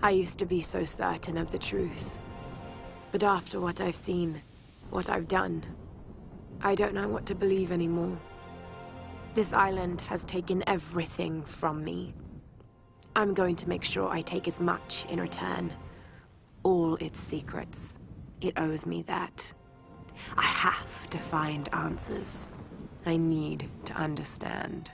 I used to be so certain of the truth. But after what I've seen, what I've done, I don't know what to believe anymore. This island has taken everything from me. I'm going to make sure I take as much in return. All its secrets. It owes me that. I have to find answers. I need to understand.